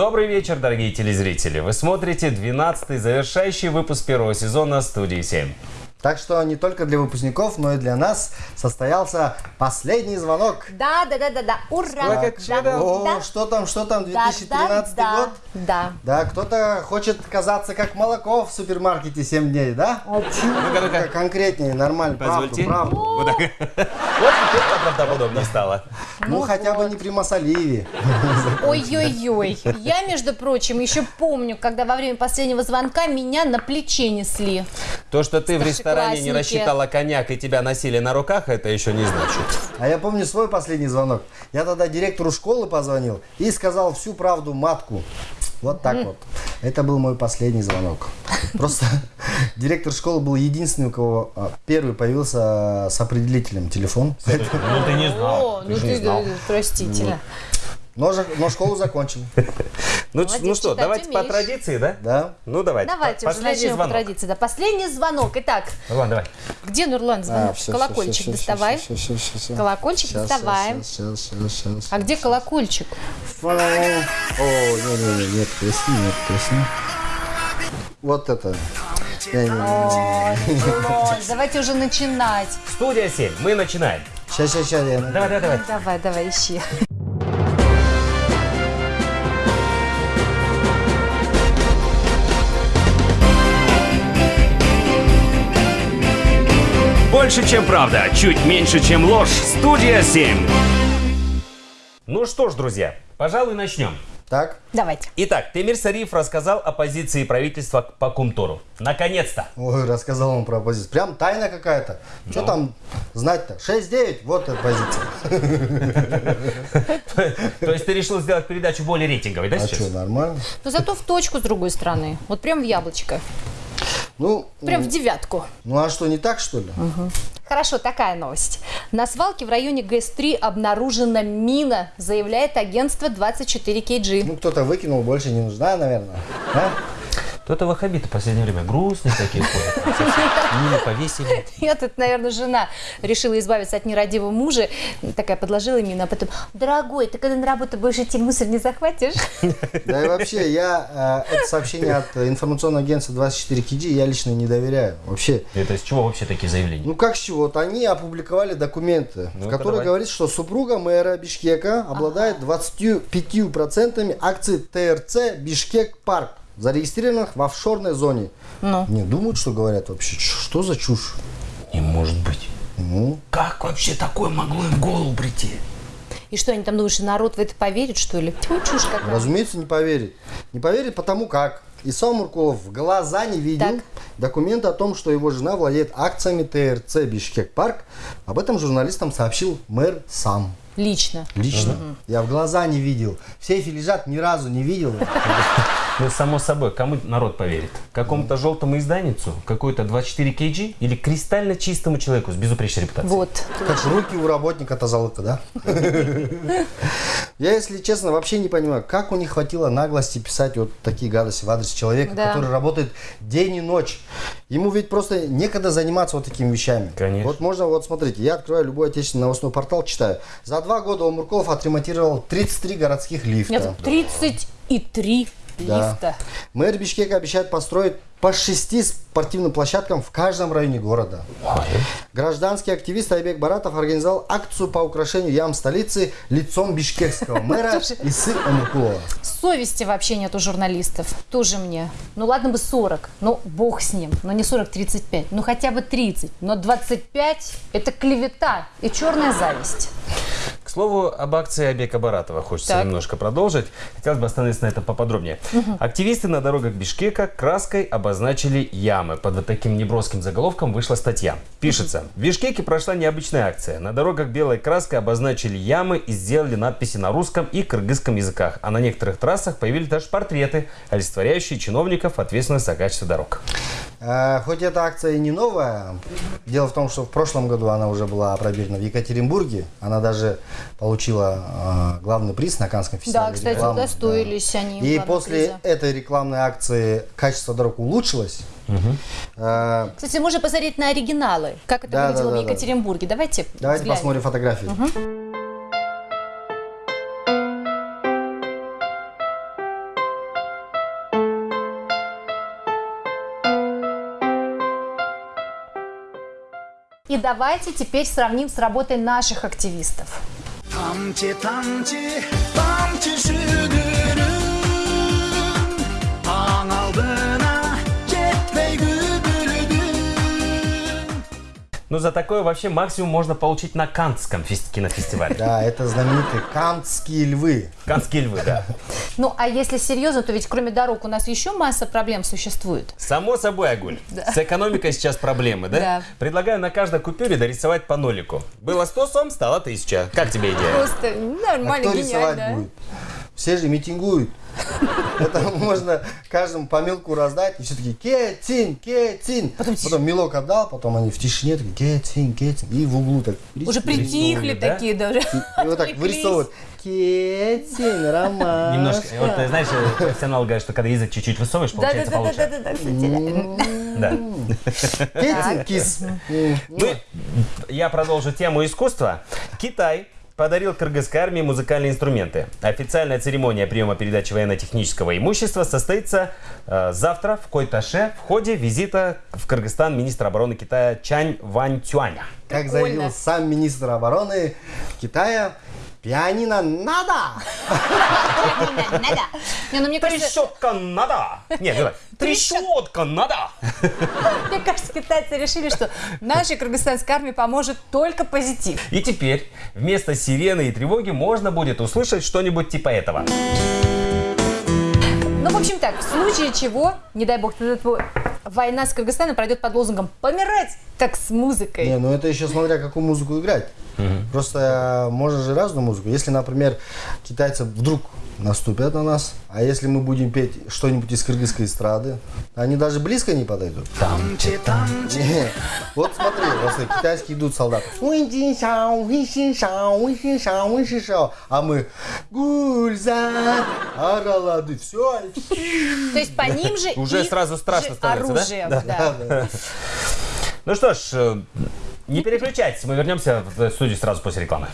Добрый вечер, дорогие телезрители. Вы смотрите 12-й завершающий выпуск первого сезона студии 7. Так что не только для выпускников, но и для нас состоялся последний звонок. Да, да, да, да, да. Ура! Сколько да. О, да, что там, что там, да, 2013 да, год? Да. Да, кто-то хочет казаться как молоко в супермаркете 7 дней, да? Ну-ка, ну-ка. Конкретнее, нормально, правду, Позвольте. правду. Вот так. Вот теперь правдоподобнее стало. Ну, хотя бы не при Масаливе. Ой-ой-ой. Я, между прочим, еще помню, когда во время последнего звонка меня на плече несли. То, что ты в ресторане не рассчитала коньяк и тебя носили на руках, это еще не значит. А я помню свой последний звонок. Я тогда директору школы позвонил и сказал всю правду матку. Вот так вот. Это был мой последний звонок. Просто директор школы был единственный, у кого а, первый появился с определителем телефон. Ну, ты не О, ну ты, простите. Но, но школу закончил. Ну, Молодец, ну что, давайте по умеешь. традиции, да? Да. Ну, давайте. Давайте уже Последний начнем по звонок. традиции. Да, последний звонок. Итак, Нурлан, давай. где Нурлан звонок? А, всё, Колокольчик всё, всё, доставай. всё, всё, всё, всё. Колокольчик Щас, доставаем. щас, щас, щас, щас, А где колокольчик? О, не-не-не, нет, трясни, нет, трясни. Вот это. Давайте уже начинать. Студия 7. Мы начинаем. Сейчас, сейчас, сейчас. Давай, давай, давай. Давай, давай, ищи. Больше, чем правда, чуть меньше, чем ложь. Студия 7. Ну что ж, друзья, пожалуй, начнем. Так, Давайте. Итак, Темир Сариев рассказал о позиции правительства по Кумтору. Наконец-то. ой, рассказал он про оппозицию. Прям тайна какая-то. Что там знать-то? 6-9, вот эта позиция. То есть ты решил сделать передачу более рейтинговой, да, А сейчас? что, нормально? Но зато в точку с другой стороны. Вот прям в яблочко. Ну, Прям в девятку. ну а что, не так, что ли? Хорошо, такая новость. На свалке в районе ГЭС-3 обнаружена мина, заявляет агентство 24 KG. Ну, кто-то выкинул, больше не нужна, наверное. А? Кто-то ваххабиты в последнее время грустные такие ходят. Мимо повесили. Я тут, наверное, жена решила избавиться от нерадивого мужа. Такая подложила мину, а потом, дорогой, ты когда на работу будешь идти, мусор не захватишь? Да и вообще, я э, это сообщение от информационного агентства 24 KG я лично не доверяю. Вообще, Это из чего вообще такие заявления? Ну как с чего? Вот они опубликовали документы, в Ну-ка, которых говорится, что супруга мэра Бишкека обладает 25% акций ТРЦ Бишкек Парк, зарегистрированных в офшорной зоне. Ну. Не думают, что говорят вообще. Что за чушь? Не может быть. Ну, Как вообще такое могло им в голову прийти? И что, они там думают, что народ в это поверит, что ли? Тьфу, чушь какая. разумеется, не поверит. Не поверит потому как. Исам Муркулов в глаза не видел Так. документы о том, что его жена владеет акциями ТРЦ Бишкек Парк. Об этом журналистам сообщил мэр сам. Лично. Лично. Я в глаза не видел. В сейфе лежат, ни разу не видел. Ну, само собой, кому народ поверит? Какому-то желтому изданницу? Какой-то 24 kg? Или кристально чистому человеку с безупречной репутацией? Вот. Как руки у работника-то золото, да? Я, если честно, вообще не понимаю, как у них хватило наглости писать вот такие гадости в адрес человека, Да. который работает день и ночь. Ему ведь просто некогда заниматься вот такими вещами. Конечно. Вот можно, вот смотрите, я открываю любой отечественный новостной портал, читаю. За два года Омурков отремонтировал 33 городских лифта. Нет, 33 Да. лифта. Мэр Бишкека обещает построить по шести спортивным площадкам в каждом районе города. Гражданский активист Айбек Баратов организовал акцию по украшению ям столицы лицом бишкекского мэра Исы Амукулова. Совести вообще нет у журналистов. Тоже мне. Ну ладно бы 40, ну бог с ним. Но не 40-35, ну хотя бы 30. Но 25 это клевета и черная зависть. К слову, об акции Абека Баратова хочется Так. немножко продолжить. Хотелось бы остановиться на этом поподробнее. Активисты на дорогах Бишкека краской обозначили ямы. Под вот таким неброским заголовком вышла статья. Пишется. В Бишкеке прошла необычная акция. На дорогах белой краской обозначили ямы и сделали надписи на русском и кыргызском языках. А на некоторых трассах появились даже портреты, олицетворяющие чиновников, ответственных за качество дорог. А, хоть эта акция и не новая, дело в том, что в прошлом году она уже была опробирована в Екатеринбурге. Она даже получила э, главный приз на Каннском фестивале. Да, кстати, рекламы, удостоились да. они. И после приза. этой рекламной акции качество дорог улучшилось. Угу. Кстати, можно посмотреть на оригиналы, как это да, выглядело да, да, в Екатеринбурге. Да. Давайте Давайте посмотрим фотографии. Угу. И давайте теперь сравним с работой наших активистов. 堂姐，堂姐，堂姐是女。Ну, за такое вообще максимум можно получить на Канском фес- кинофестивале. Да, это знаменитые кантские львы. Канские львы, да. Ну, а если серьезно, то ведь кроме дорог у нас еще масса проблем существует. Само собой, Агуль. С экономикой сейчас проблемы, да? Да. Предлагаю на каждой купюре дорисовать по нолику. Было 100 сом, стало 1000. Как тебе идея? Просто А нормально, кто рисовать будет? Все же митингуют. Это можно каждому по мелку раздать, и все таки кетин, кетин. Потом, мелок отдал, потом они в тишине такие кетин, кетин. И в углу так. Уже притихли да? такие даже. И вот так вырисовывают. Кетин, роман. Немножко, вот ты знаешь, э, профессионал говорит, что когда язык чуть-чуть высовываешь, получается получше. да, да, кстати. Да. Кетин, кис. Мы, я продолжу тему искусства. Китай подарил кыргызской армии музыкальные инструменты. Официальная церемония приема передачи военно-технического имущества состоится э, завтра в Койташе в ходе визита в Кыргызстан министра обороны Китая Чань Вань Тюаня. Как заявил сам министр обороны Китая, пианино надо. Надо. Не, ну мне кажется, Трещотка надо! Нет, давай. Трещотка надо! мне кажется, китайцы решили, что нашей кыргызстанской армии поможет только позитив. И теперь вместо сирены и тревоги можно будет услышать что-нибудь типа этого. Ну, в общем так, в случае чего, не дай бог, война с Кыргызстаном пройдет под лозунгом «Помирать, так с музыкой». Не, ну это еще смотря какую музыку играть. Просто э, можно же разную музыку. Если, например, китайцы вдруг наступят на нас, а если мы будем петь что-нибудь из кыргызской эстрады, они даже близко не подойдут. Тамчы, тамчы, Не. Вот смотри, просто китайские идут солдаты. А мы гульза, аралады, все. То есть по ним же Уже и сразу страшно же становится, да? оружие, да? Ну что ж, э, не переключайтесь, мы вернемся в студию сразу после рекламы.